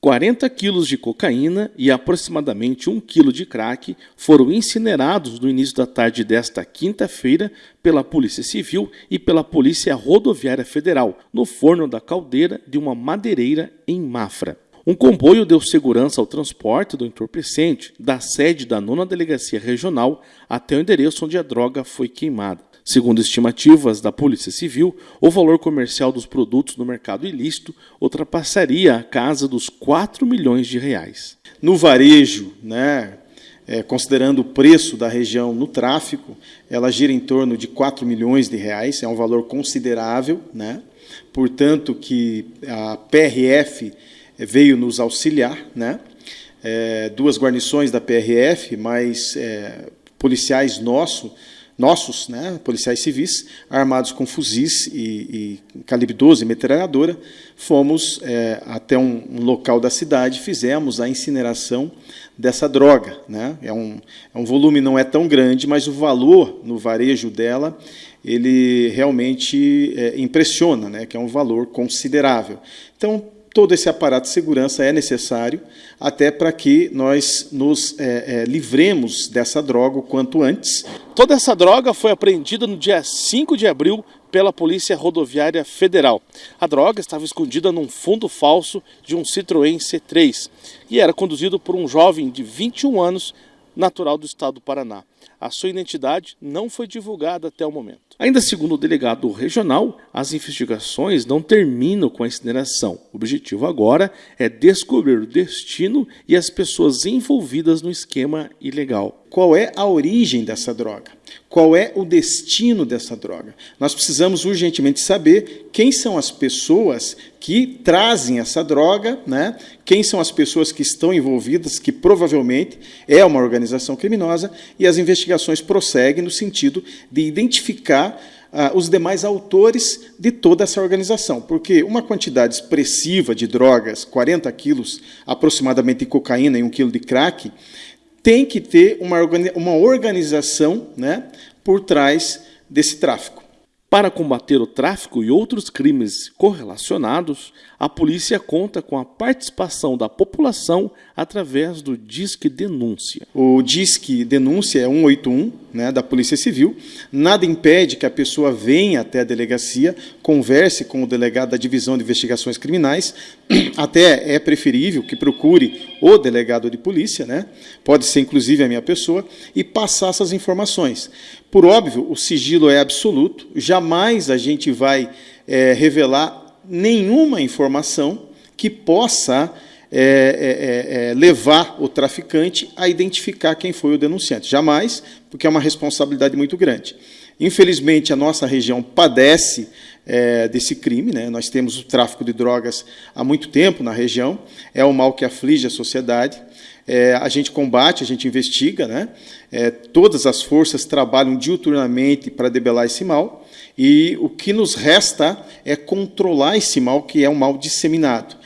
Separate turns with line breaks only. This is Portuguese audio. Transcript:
40 quilos de cocaína e aproximadamente 1 quilo de crack foram incinerados no início da tarde desta quinta-feira pela Polícia Civil e pela Polícia Rodoviária Federal, no forno da caldeira de uma madeireira em Mafra. Um comboio deu segurança ao transporte do entorpecente da sede da nona delegacia regional até o endereço onde a droga foi queimada. Segundo estimativas da Polícia Civil, o valor comercial dos produtos no mercado ilícito ultrapassaria a casa dos 4 milhões de reais.
No varejo, né, é, considerando o preço da região no tráfico, ela gira em torno de 4 milhões de reais, é um valor considerável, né? portanto que a PRF veio nos auxiliar, né? É, duas guarnições da PRF, mais é, policiais nossos, nossos, né, policiais civis, armados com fuzis e, e calibre 12, metralhadora, fomos é, até um, um, local da cidade, fizemos a incineração dessa droga. Né? É, um, é um volume não é tão grande, mas o valor no varejo dela ele realmente é, impressiona, né? que é um valor considerável. Então, todo esse aparato de segurança é necessário até para que nós nos é, é, livremos dessa droga o quanto antes.
Toda essa droga foi apreendida no dia 5 de abril pela Polícia Rodoviária Federal. A droga estava escondida num fundo falso de um Citroën C3 e era conduzido por um jovem de 21 anos natural do estado do Paraná. A sua identidade não foi divulgada até o momento. Ainda segundo o delegado regional, as investigações não terminam com a incineração. O objetivo agora é descobrir o destino e as pessoas envolvidas no esquema ilegal.
Qual é a origem dessa droga? Qual é o destino dessa droga? Nós precisamos urgentemente saber quem são as pessoas que trazem essa droga, né? quem são as pessoas que estão envolvidas, que provavelmente é uma organização criminosa, e as investigações prosseguem no sentido de identificar ah, os demais autores de toda essa organização, porque uma quantidade expressiva de drogas, 40 quilos aproximadamente de cocaína e um quilo de crack, tem que ter uma, uma organização né, por trás desse tráfico.
Para combater o tráfico e outros crimes correlacionados, a polícia conta com a participação da população através do Disque Denúncia.
O Disque Denúncia é 181, né, da Polícia Civil. Nada impede que a pessoa venha até a delegacia, converse com o delegado da Divisão de Investigações Criminais. Até é preferível que procure o delegado de polícia, né, pode ser inclusive a minha pessoa, e passar essas informações. Por óbvio, o sigilo é absoluto, jamais a gente vai é, revelar nenhuma informação que possa é, é, é, levar o traficante a identificar quem foi o denunciante. Jamais, porque é uma responsabilidade muito grande. Infelizmente, a nossa região padece é, desse crime. Né? Nós temos o tráfico de drogas há muito tempo na região, é um mal que aflige a sociedade. É, a gente combate, a gente investiga, né? É, todas as forças trabalham diuturnamente para debelar esse mal, e o que nos resta é controlar esse mal, que é um mal disseminado.